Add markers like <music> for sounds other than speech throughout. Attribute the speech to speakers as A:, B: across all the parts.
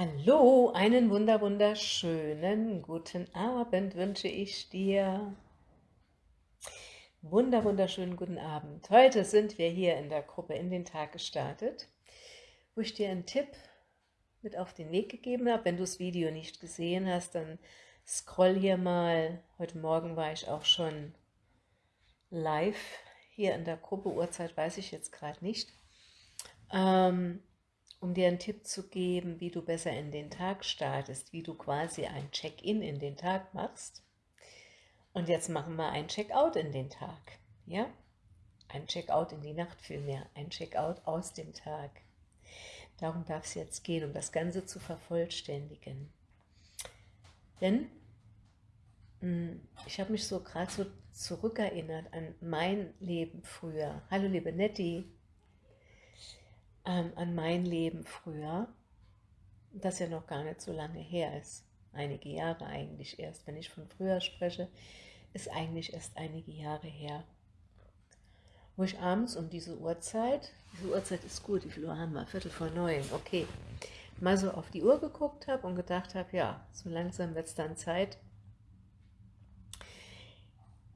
A: Hallo, einen wunder wunderschönen guten Abend wünsche ich dir. Wunder wunderschönen guten Abend. Heute sind wir hier in der Gruppe in den Tag gestartet, wo ich dir einen Tipp mit auf den Weg gegeben habe. Wenn du das Video nicht gesehen hast, dann scroll hier mal. Heute Morgen war ich auch schon live hier in der Gruppe. Uhrzeit weiß ich jetzt gerade nicht. Ähm, um dir einen Tipp zu geben, wie du besser in den Tag startest, wie du quasi ein Check-in in den Tag machst. Und jetzt machen wir ein Check-out in den Tag. Ja? Ein Check-out in die Nacht vielmehr, ein Check-out aus dem Tag. Darum darf es jetzt gehen, um das Ganze zu vervollständigen. Denn hm, ich habe mich so gerade so zurückerinnert an mein Leben früher. Hallo liebe Nettie, ähm, an mein Leben früher, das ja noch gar nicht so lange her ist. Einige Jahre eigentlich erst. Wenn ich von früher spreche, ist eigentlich erst einige Jahre her. Wo ich abends um diese Uhrzeit, diese Uhrzeit ist gut, wie viel Uhr haben wir? Viertel vor neun, okay. Mal so auf die Uhr geguckt habe und gedacht habe, ja, so langsam wird es dann Zeit,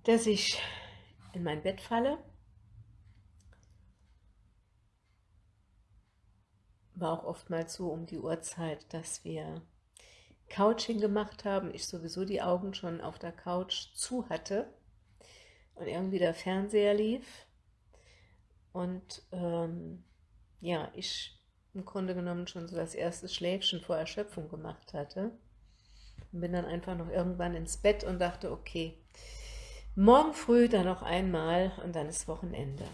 A: dass ich in mein Bett falle war auch oftmals so um die Uhrzeit, dass wir Couching gemacht haben, ich sowieso die Augen schon auf der Couch zu hatte und irgendwie der Fernseher lief. Und ähm, ja, ich im Grunde genommen schon so das erste Schläfchen vor Erschöpfung gemacht hatte. Und bin dann einfach noch irgendwann ins Bett und dachte, okay, morgen früh dann noch einmal und dann ist Wochenende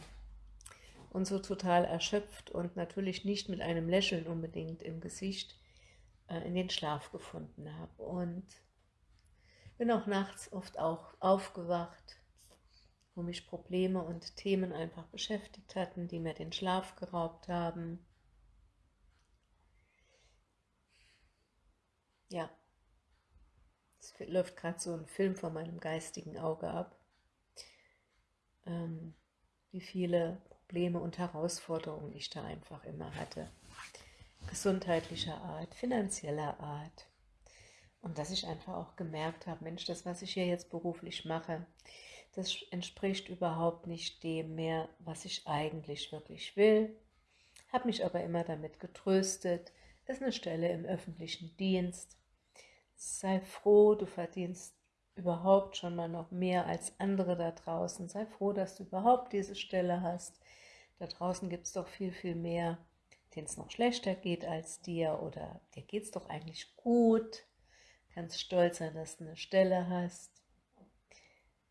A: und so total erschöpft und natürlich nicht mit einem Lächeln unbedingt im Gesicht äh, in den Schlaf gefunden habe. Und bin auch nachts oft auch aufgewacht, wo mich Probleme und Themen einfach beschäftigt hatten, die mir den Schlaf geraubt haben. Ja, es läuft gerade so ein Film vor meinem geistigen Auge ab, ähm, wie viele Probleme und Herausforderungen ich da einfach immer hatte. Gesundheitlicher Art, finanzieller Art. Und dass ich einfach auch gemerkt habe, Mensch, das, was ich hier jetzt beruflich mache, das entspricht überhaupt nicht dem mehr, was ich eigentlich wirklich will. Habe mich aber immer damit getröstet, es ist eine Stelle im öffentlichen Dienst. Sei froh, du verdienst überhaupt schon mal noch mehr als andere da draußen. Sei froh, dass du überhaupt diese Stelle hast. Da draußen gibt es doch viel, viel mehr, denen es noch schlechter geht als dir oder dir geht es doch eigentlich gut. Kannst stolz sein, dass du eine Stelle hast.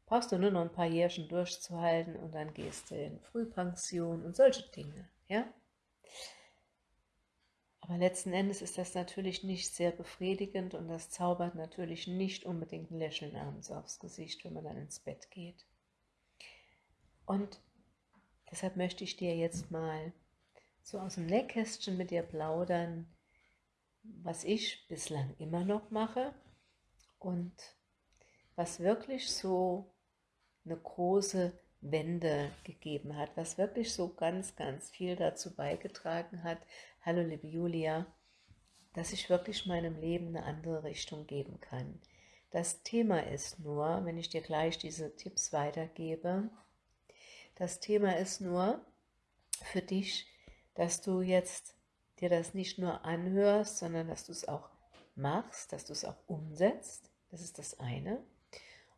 A: Brauchst du nur noch ein paar Jährchen durchzuhalten und dann gehst du in Frühpension und solche Dinge, ja? Aber letzten Endes ist das natürlich nicht sehr befriedigend und das zaubert natürlich nicht unbedingt ein Lächeln abends aufs Gesicht, wenn man dann ins Bett geht. Und Deshalb möchte ich dir jetzt mal so aus dem Nähkästchen mit dir plaudern, was ich bislang immer noch mache und was wirklich so eine große Wende gegeben hat, was wirklich so ganz, ganz viel dazu beigetragen hat, hallo liebe Julia, dass ich wirklich meinem Leben eine andere Richtung geben kann. Das Thema ist nur, wenn ich dir gleich diese Tipps weitergebe, das Thema ist nur für dich, dass du jetzt dir das nicht nur anhörst, sondern dass du es auch machst, dass du es auch umsetzt. Das ist das eine.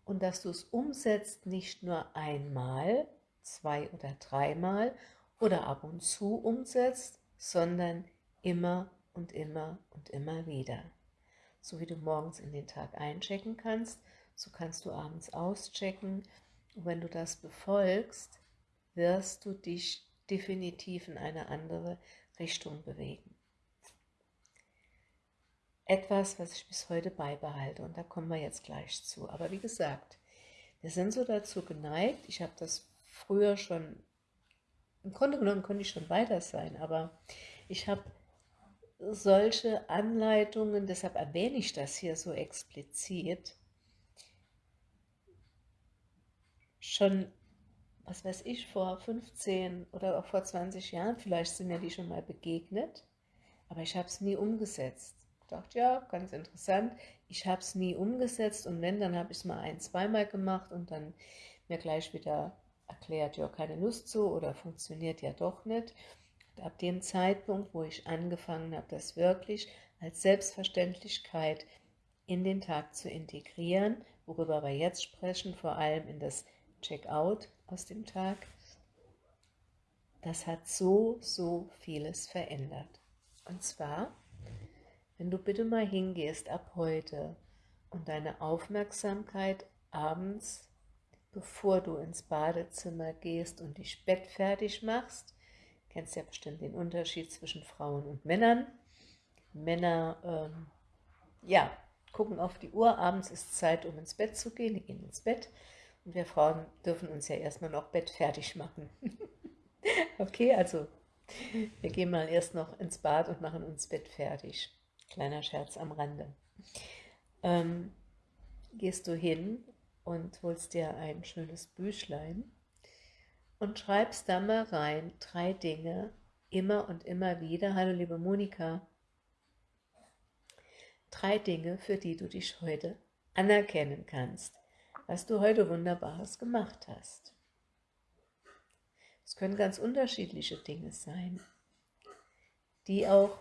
A: Und dass du es umsetzt nicht nur einmal, zwei oder dreimal oder ab und zu umsetzt, sondern immer und immer und immer wieder. So wie du morgens in den Tag einchecken kannst, so kannst du abends auschecken. Und wenn du das befolgst, wirst du dich definitiv in eine andere Richtung bewegen. Etwas, was ich bis heute beibehalte und da kommen wir jetzt gleich zu. Aber wie gesagt, wir sind so dazu geneigt, ich habe das früher schon, im Grunde genommen konnte ich schon weiter sein, aber ich habe solche Anleitungen, deshalb erwähne ich das hier so explizit, schon was weiß ich, vor 15 oder auch vor 20 Jahren, vielleicht sind mir die schon mal begegnet, aber ich habe es nie umgesetzt. Dachte, ja, ganz interessant. Ich habe es nie umgesetzt und wenn, dann habe ich es mal ein-, zweimal gemacht und dann mir gleich wieder erklärt, ja, keine Lust zu oder funktioniert ja doch nicht. Und ab dem Zeitpunkt, wo ich angefangen habe, das wirklich als Selbstverständlichkeit in den Tag zu integrieren, worüber wir jetzt sprechen, vor allem in das Checkout aus dem Tag, das hat so, so vieles verändert. Und zwar, wenn du bitte mal hingehst ab heute und deine Aufmerksamkeit abends, bevor du ins Badezimmer gehst und dich bettfertig machst, kennst ja bestimmt den Unterschied zwischen Frauen und Männern. Männer, ähm, ja, gucken auf die Uhr, abends ist Zeit, um ins Bett zu gehen, die gehen ins Bett und wir Frauen dürfen uns ja erstmal noch bettfertig machen. <laughs> okay, also wir gehen mal erst noch ins Bad und machen uns Bett fertig. Kleiner Scherz am Rande. Ähm, gehst du hin und holst dir ein schönes Büchlein und schreibst da mal rein drei Dinge, immer und immer wieder. Hallo liebe Monika. Drei Dinge, für die du dich heute anerkennen kannst, was du heute Wunderbares gemacht hast. Es können ganz unterschiedliche Dinge sein, die auch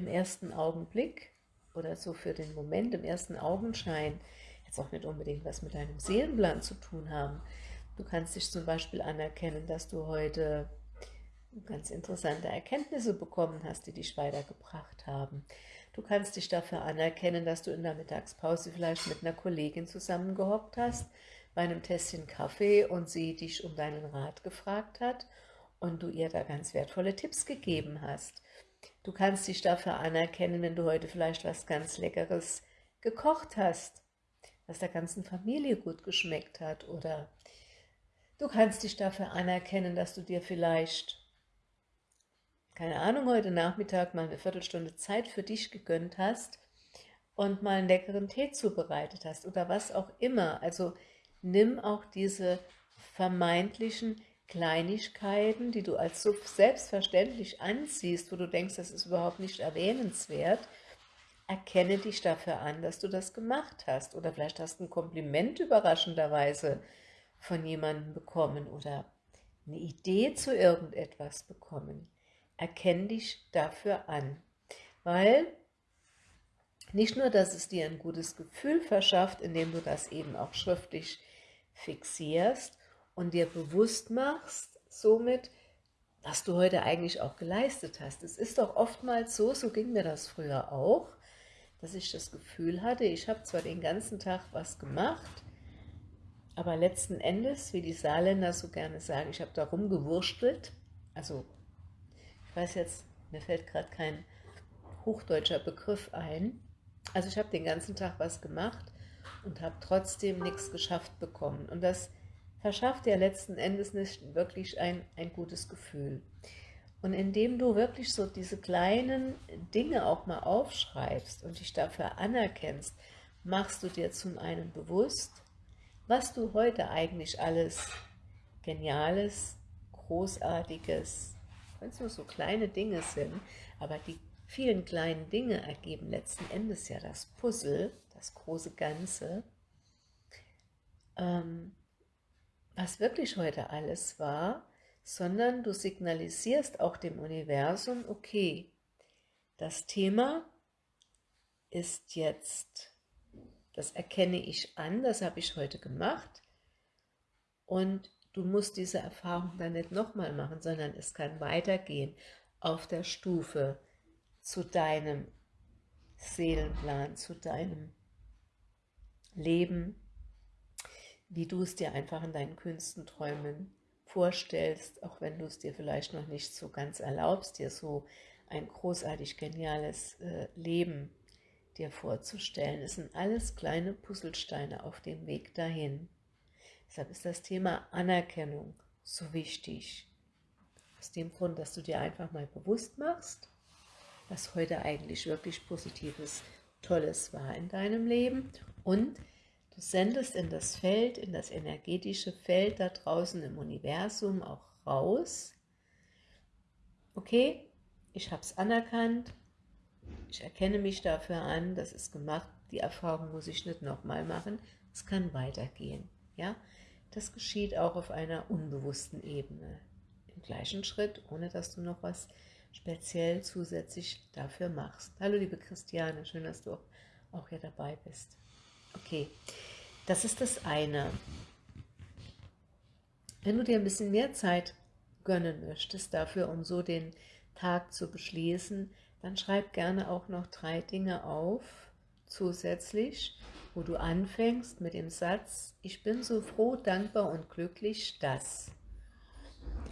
A: im ersten Augenblick oder so für den Moment, im ersten Augenschein, jetzt auch nicht unbedingt was mit deinem Seelenplan zu tun haben. Du kannst dich zum Beispiel anerkennen, dass du heute ganz interessante Erkenntnisse bekommen hast, die dich weitergebracht haben. Du kannst dich dafür anerkennen, dass du in der Mittagspause vielleicht mit einer Kollegin zusammengehockt hast bei einem Tässchen Kaffee und sie dich um deinen Rat gefragt hat und du ihr da ganz wertvolle Tipps gegeben hast. Du kannst dich dafür anerkennen, wenn du heute vielleicht was ganz Leckeres gekocht hast, was der ganzen Familie gut geschmeckt hat oder du kannst dich dafür anerkennen, dass du dir vielleicht, keine Ahnung, heute Nachmittag mal eine Viertelstunde Zeit für dich gegönnt hast und mal einen leckeren Tee zubereitet hast oder was auch immer. Also nimm auch diese vermeintlichen Kleinigkeiten, die du als so selbstverständlich ansiehst, wo du denkst, das ist überhaupt nicht erwähnenswert, erkenne dich dafür an, dass du das gemacht hast. Oder vielleicht hast du ein Kompliment überraschenderweise von jemandem bekommen oder eine Idee zu irgendetwas bekommen. Erkenne dich dafür an. Weil nicht nur, dass es dir ein gutes Gefühl verschafft, indem du das eben auch schriftlich fixierst und dir bewusst machst, somit, was du heute eigentlich auch geleistet hast. Es ist doch oftmals so, so ging mir das früher auch, dass ich das Gefühl hatte, ich habe zwar den ganzen Tag was gemacht, aber letzten Endes, wie die Saarländer so gerne sagen, ich habe da rumgewurstelt. Also, ich weiß jetzt, mir fällt gerade kein hochdeutscher Begriff ein. Also ich habe den ganzen Tag was gemacht, und habe trotzdem nichts geschafft bekommen. Und das verschafft ja letzten Endes nicht wirklich ein, ein gutes Gefühl. Und indem du wirklich so diese kleinen Dinge auch mal aufschreibst und dich dafür anerkennst, machst du dir zum einen bewusst, was du heute eigentlich alles Geniales, Großartiges, wenn es nur so kleine Dinge sind, aber die vielen kleinen Dinge ergeben letzten Endes ja das Puzzle, das große Ganze, ähm, was wirklich heute alles war, sondern du signalisierst auch dem Universum, okay, das Thema ist jetzt, das erkenne ich an, das habe ich heute gemacht. Und du musst diese Erfahrung dann nicht nochmal machen, sondern es kann weitergehen auf der Stufe zu deinem Seelenplan, zu deinem Leben, wie du es dir einfach in deinen Künstenträumen vorstellst, auch wenn du es dir vielleicht noch nicht so ganz erlaubst, dir so ein großartig geniales äh, Leben dir vorzustellen. Es sind alles kleine Puzzlesteine auf dem Weg dahin. Deshalb ist das Thema Anerkennung so wichtig. Aus dem Grund, dass du dir einfach mal bewusst machst, was heute eigentlich wirklich Positives, Tolles war in deinem Leben und du sendest in das Feld, in das energetische Feld da draußen im Universum auch raus, okay, ich habe es anerkannt, ich erkenne mich dafür an, das ist gemacht, die Erfahrung muss ich nicht nochmal machen, es kann weitergehen. Ja? Das geschieht auch auf einer unbewussten Ebene. Im gleichen Schritt, ohne dass du noch was speziell zusätzlich dafür machst. Hallo liebe Christiane, schön, dass du auch hier dabei bist. Okay, das ist das eine. Wenn du dir ein bisschen mehr Zeit gönnen möchtest dafür, um so den Tag zu beschließen, dann schreib gerne auch noch drei Dinge auf, zusätzlich, wo du anfängst mit dem Satz, ich bin so froh, dankbar und glücklich, dass.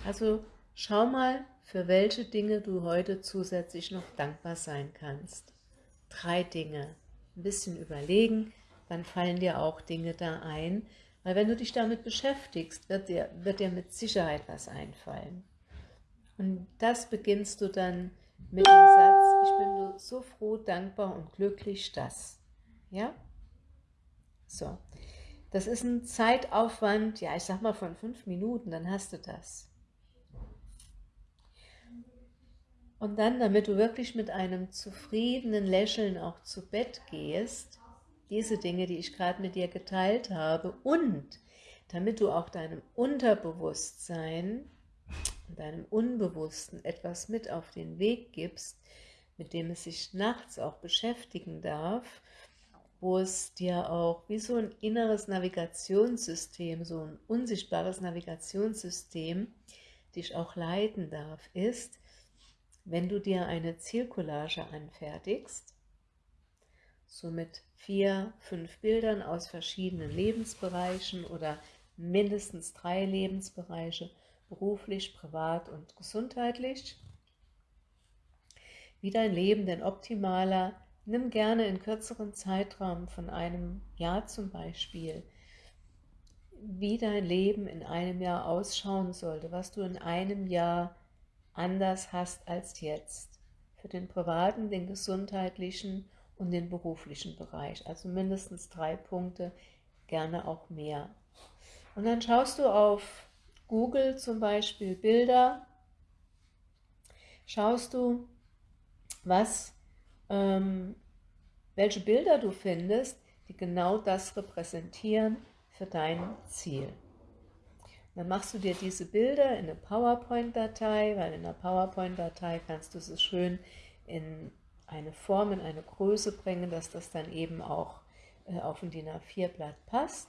A: Also schau mal, für welche Dinge du heute zusätzlich noch dankbar sein kannst. Drei Dinge. Ein bisschen überlegen, dann fallen dir auch Dinge da ein, weil wenn du dich damit beschäftigst, wird dir, wird dir mit Sicherheit was einfallen. Und das beginnst du dann mit dem Satz, ich bin so froh, dankbar und glücklich, dass. Ja? So. Das ist ein Zeitaufwand, ja, ich sag mal von fünf Minuten, dann hast du das. Und dann, damit du wirklich mit einem zufriedenen Lächeln auch zu Bett gehst, diese Dinge, die ich gerade mit dir geteilt habe, und damit du auch deinem Unterbewusstsein und deinem Unbewussten etwas mit auf den Weg gibst, mit dem es sich nachts auch beschäftigen darf, wo es dir auch wie so ein inneres Navigationssystem, so ein unsichtbares Navigationssystem dich auch leiten darf, ist, wenn du dir eine Zielcollage anfertigst, so mit vier, fünf Bildern aus verschiedenen Lebensbereichen oder mindestens drei Lebensbereiche, beruflich, privat und gesundheitlich, wie dein Leben denn optimaler, nimm gerne in kürzeren Zeitraum von einem Jahr zum Beispiel, wie dein Leben in einem Jahr ausschauen sollte, was du in einem Jahr anders hast als jetzt. Für den privaten, den gesundheitlichen und den beruflichen Bereich. Also mindestens drei Punkte, gerne auch mehr. Und dann schaust du auf Google zum Beispiel Bilder, schaust du, was, ähm, welche Bilder du findest, die genau das repräsentieren für dein Ziel. Dann machst du dir diese Bilder in eine PowerPoint-Datei, weil in der PowerPoint-Datei kannst du es schön in eine Form, in eine Größe bringen, dass das dann eben auch äh, auf ein DIN A4-Blatt passt.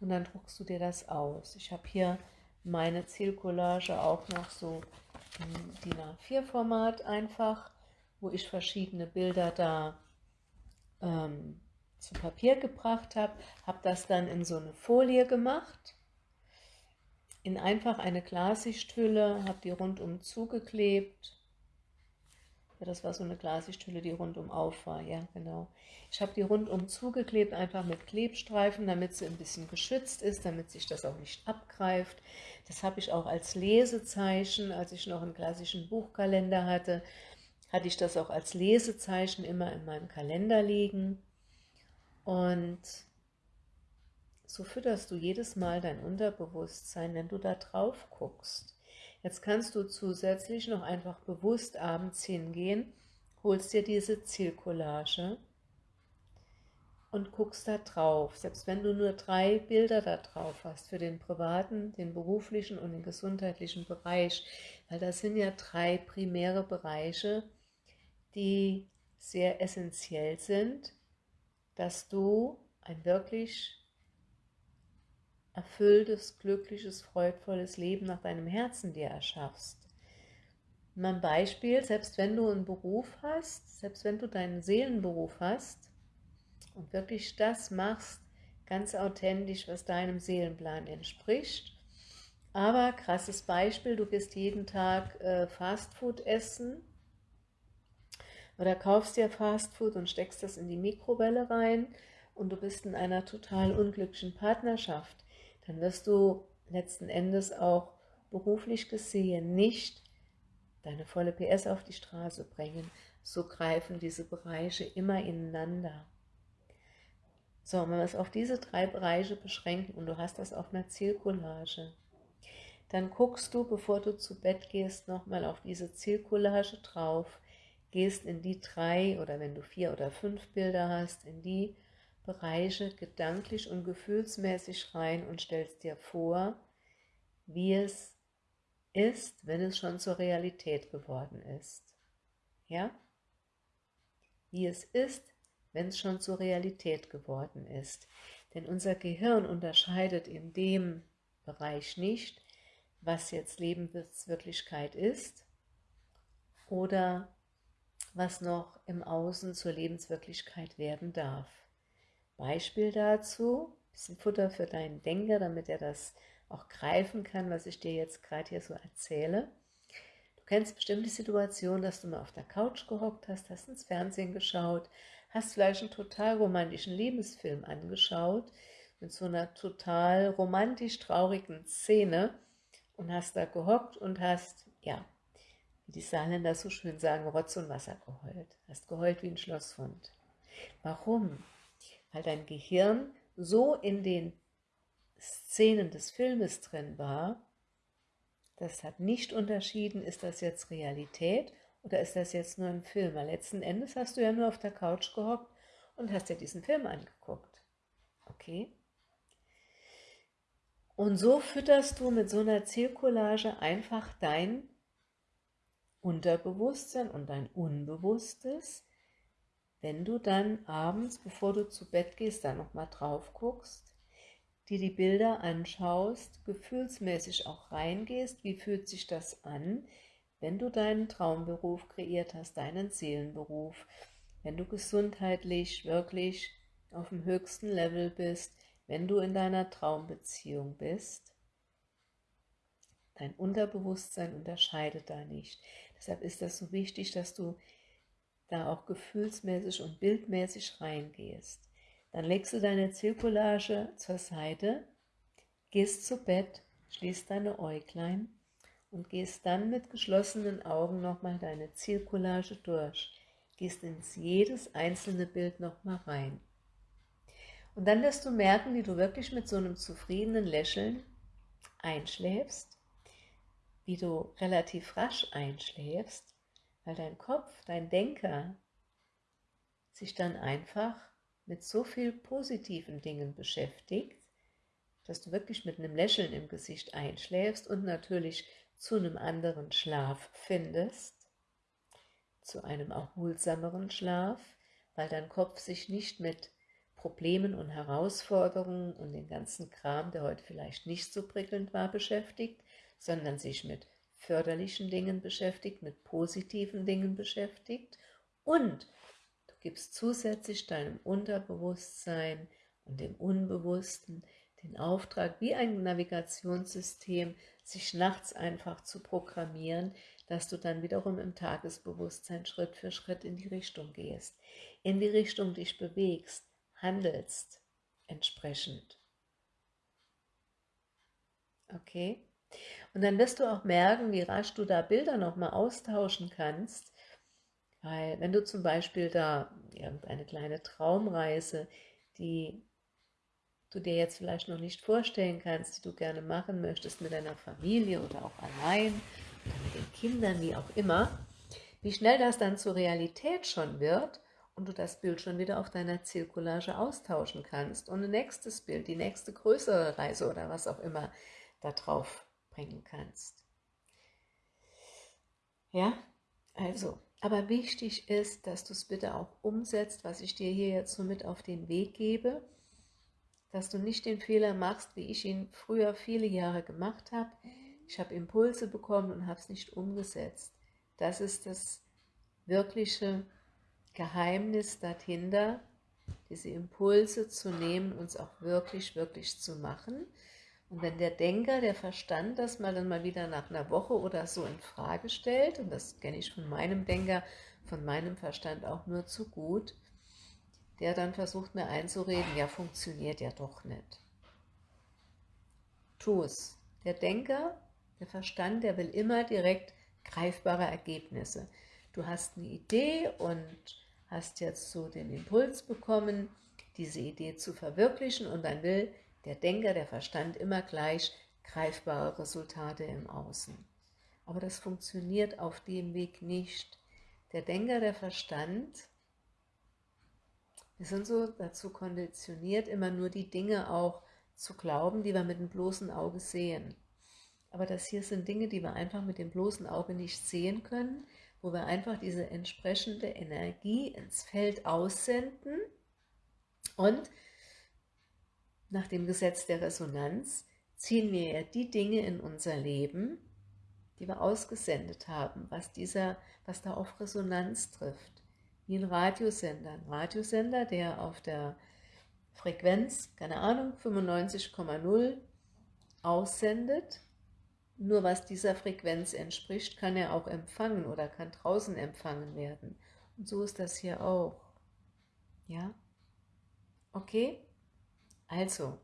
A: Und dann druckst du dir das aus. Ich habe hier meine Zielcollage auch noch so im DIN A4-Format einfach, wo ich verschiedene Bilder da ähm, zu Papier gebracht habe, habe das dann in so eine Folie gemacht in einfach eine Glassichthülle, habe die rundum zugeklebt. Ja, das war so eine Glassichthülle, die rundum auf war, ja genau. Ich habe die rundum zugeklebt, einfach mit Klebstreifen, damit sie ein bisschen geschützt ist, damit sich das auch nicht abgreift. Das habe ich auch als Lesezeichen, als ich noch einen klassischen Buchkalender hatte, hatte ich das auch als Lesezeichen immer in meinem Kalender liegen. Und so fütterst du jedes Mal dein Unterbewusstsein, wenn du da drauf guckst. Jetzt kannst du zusätzlich noch einfach bewusst abends hingehen, holst dir diese Zielcollage und guckst da drauf. Selbst wenn du nur drei Bilder da drauf hast, für den privaten, den beruflichen und den gesundheitlichen Bereich, weil das sind ja drei primäre Bereiche, die sehr essentiell sind, dass du ein wirklich erfülltes, glückliches, freudvolles Leben nach deinem Herzen dir erschaffst. Mein Beispiel, selbst wenn du einen Beruf hast, selbst wenn du deinen Seelenberuf hast und wirklich das machst, ganz authentisch, was deinem Seelenplan entspricht, aber krasses Beispiel, du gehst jeden Tag äh, Fastfood essen oder kaufst dir Fastfood und steckst das in die Mikrowelle rein und du bist in einer total unglücklichen Partnerschaft dann wirst du letzten Endes auch beruflich gesehen nicht deine volle PS auf die Straße bringen. So greifen diese Bereiche immer ineinander. So, wenn wir es auf diese drei Bereiche beschränken und du hast das auf einer Zielcollage, dann guckst du, bevor du zu Bett gehst, nochmal auf diese Zielcollage drauf, gehst in die drei oder wenn du vier oder fünf Bilder hast, in die Bereiche gedanklich und gefühlsmäßig rein und stellst dir vor, wie es ist, wenn es schon zur Realität geworden ist. Ja? Wie es ist, wenn es schon zur Realität geworden ist. Denn unser Gehirn unterscheidet in dem Bereich nicht, was jetzt Lebenswirklichkeit ist oder was noch im Außen zur Lebenswirklichkeit werden darf. Beispiel dazu, bisschen Futter für deinen Denker, damit er das auch greifen kann, was ich dir jetzt gerade hier so erzähle. Du kennst bestimmt die Situation, dass du mal auf der Couch gehockt hast, hast ins Fernsehen geschaut, hast vielleicht einen total romantischen Lebensfilm angeschaut, mit so einer total romantisch traurigen Szene und hast da gehockt und hast, ja, wie die Saarländer so schön sagen, Rotz und Wasser geheult. Hast geheult wie ein Schlosshund. Warum? Weil dein Gehirn so in den Szenen des Filmes drin war, das hat nicht unterschieden, ist das jetzt Realität oder ist das jetzt nur ein Film. Weil letzten Endes hast du ja nur auf der Couch gehockt und hast dir diesen Film angeguckt. Okay? Und so fütterst du mit so einer Zielcollage einfach dein Unterbewusstsein und dein Unbewusstes, wenn du dann abends, bevor du zu Bett gehst, da nochmal drauf guckst, dir die Bilder anschaust, gefühlsmäßig auch reingehst, wie fühlt sich das an, wenn du deinen Traumberuf kreiert hast, deinen Seelenberuf, wenn du gesundheitlich wirklich auf dem höchsten Level bist, wenn du in deiner Traumbeziehung bist, dein Unterbewusstsein unterscheidet da nicht. Deshalb ist das so wichtig, dass du da auch gefühlsmäßig und bildmäßig reingehst. Dann legst du deine Zirkulage zur Seite, gehst zu Bett, schließt deine Äuglein und gehst dann mit geschlossenen Augen nochmal deine Zirkulage durch. Gehst ins jedes einzelne Bild nochmal rein. Und dann wirst du merken, wie du wirklich mit so einem zufriedenen Lächeln einschläfst, wie du relativ rasch einschläfst, weil dein Kopf, dein Denker sich dann einfach mit so viel positiven Dingen beschäftigt, dass du wirklich mit einem Lächeln im Gesicht einschläfst und natürlich zu einem anderen Schlaf findest, zu einem erholsameren Schlaf, weil dein Kopf sich nicht mit Problemen und Herausforderungen und den ganzen Kram, der heute vielleicht nicht so prickelnd war, beschäftigt, sondern sich mit förderlichen Dingen beschäftigt, mit positiven Dingen beschäftigt und du gibst zusätzlich deinem Unterbewusstsein und dem Unbewussten den Auftrag, wie ein Navigationssystem, sich nachts einfach zu programmieren, dass du dann wiederum im Tagesbewusstsein Schritt für Schritt in die Richtung gehst, in die Richtung dich bewegst, handelst entsprechend. Okay? Und dann wirst du auch merken, wie rasch du da Bilder nochmal austauschen kannst, weil wenn du zum Beispiel da irgendeine kleine Traumreise, die du dir jetzt vielleicht noch nicht vorstellen kannst, die du gerne machen möchtest mit deiner Familie oder auch allein oder mit den Kindern, wie auch immer, wie schnell das dann zur Realität schon wird und du das Bild schon wieder auf deiner Zirkulage austauschen kannst und ein nächstes Bild, die nächste größere Reise oder was auch immer da drauf bringen kannst. Ja, also, aber wichtig ist, dass du es bitte auch umsetzt, was ich dir hier jetzt so mit auf den Weg gebe, dass du nicht den Fehler machst, wie ich ihn früher viele Jahre gemacht habe. Ich habe Impulse bekommen und habe es nicht umgesetzt. Das ist das wirkliche Geheimnis dahinter, diese Impulse zu nehmen, uns auch wirklich, wirklich zu machen. Und wenn der Denker, der Verstand das mal dann mal wieder nach einer Woche oder so in Frage stellt, und das kenne ich von meinem Denker, von meinem Verstand auch nur zu gut, der dann versucht mir einzureden, ja, funktioniert ja doch nicht. Tu es. Der Denker, der Verstand, der will immer direkt greifbare Ergebnisse. Du hast eine Idee und hast jetzt so den Impuls bekommen, diese Idee zu verwirklichen und dann will der Denker, der Verstand immer gleich greifbare Resultate im Außen. Aber das funktioniert auf dem Weg nicht, der Denker, der Verstand, wir sind so dazu konditioniert, immer nur die Dinge auch zu glauben, die wir mit dem bloßen Auge sehen. Aber das hier sind Dinge, die wir einfach mit dem bloßen Auge nicht sehen können, wo wir einfach diese entsprechende Energie ins Feld aussenden und nach dem Gesetz der Resonanz ziehen wir ja die Dinge in unser Leben, die wir ausgesendet haben, was, dieser, was da auf Resonanz trifft. Wie ein Radiosender. Ein Radiosender, der auf der Frequenz, keine Ahnung, 95,0 aussendet. Nur was dieser Frequenz entspricht, kann er auch empfangen oder kann draußen empfangen werden. Und so ist das hier auch. Ja? Okay? Also,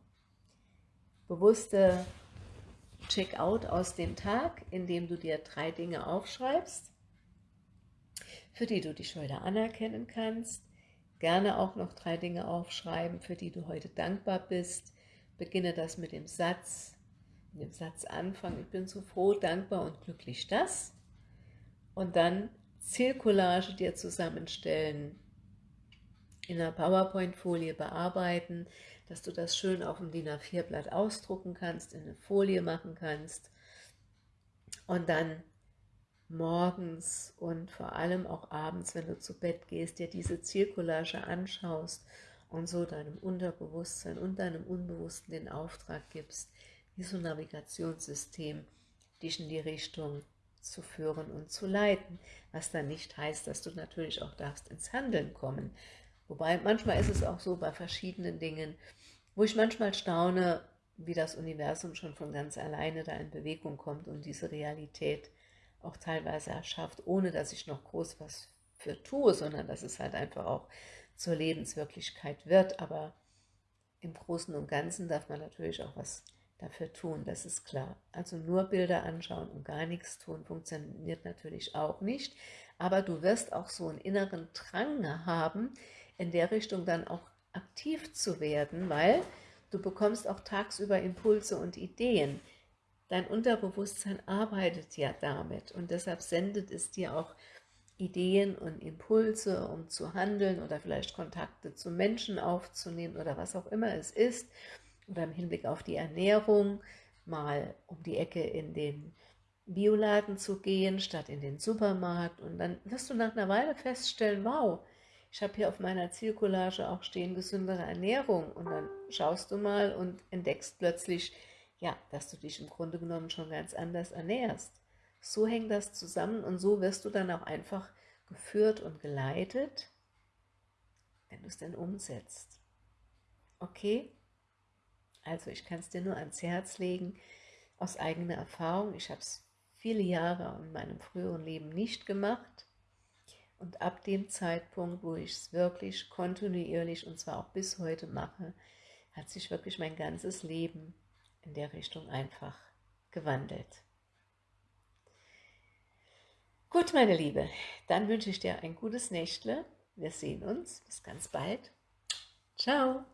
A: bewusste Checkout aus dem Tag, indem du dir drei Dinge aufschreibst, für die du dich heute anerkennen kannst. Gerne auch noch drei Dinge aufschreiben, für die du heute dankbar bist. Beginne das mit dem Satz, mit dem Satz anfangen, ich bin so froh, dankbar und glücklich das. Und dann Zielcollage dir zusammenstellen, in einer PowerPoint-Folie bearbeiten, dass du das schön auf dem DIN A4-Blatt ausdrucken kannst, in eine Folie machen kannst und dann morgens und vor allem auch abends, wenn du zu Bett gehst, dir diese Zielcollage anschaust und so deinem Unterbewusstsein und deinem Unbewussten den Auftrag gibst, wie so ein Navigationssystem dich in die Richtung zu führen und zu leiten, was dann nicht heißt, dass du natürlich auch darfst ins Handeln kommen. Wobei manchmal ist es auch so bei verschiedenen Dingen, wo ich manchmal staune, wie das Universum schon von ganz alleine da in Bewegung kommt und diese Realität auch teilweise erschafft, ohne dass ich noch groß was für tue, sondern dass es halt einfach auch zur Lebenswirklichkeit wird. Aber im Großen und Ganzen darf man natürlich auch was dafür tun, das ist klar. Also nur Bilder anschauen und gar nichts tun, funktioniert natürlich auch nicht. Aber du wirst auch so einen inneren Drang haben, in der Richtung dann auch aktiv zu werden, weil du bekommst auch tagsüber Impulse und Ideen. Dein Unterbewusstsein arbeitet ja damit und deshalb sendet es dir auch Ideen und Impulse, um zu handeln oder vielleicht Kontakte zu Menschen aufzunehmen oder was auch immer es ist. Oder im Hinblick auf die Ernährung mal um die Ecke in den Bioladen zu gehen, statt in den Supermarkt. Und dann wirst du nach einer Weile feststellen, wow, ich habe hier auf meiner Zielcollage auch stehen gesündere Ernährung und dann schaust du mal und entdeckst plötzlich, ja, dass du dich im Grunde genommen schon ganz anders ernährst. So hängt das zusammen und so wirst du dann auch einfach geführt und geleitet, wenn du es denn umsetzt. Okay? Also ich kann es dir nur ans Herz legen, aus eigener Erfahrung. Ich habe es viele Jahre in meinem früheren Leben nicht gemacht und ab dem Zeitpunkt, wo ich es wirklich kontinuierlich und zwar auch bis heute mache, hat sich wirklich mein ganzes Leben in der Richtung einfach gewandelt. Gut, meine Liebe, dann wünsche ich dir ein gutes Nächtle. Wir sehen uns. Bis ganz bald. Ciao.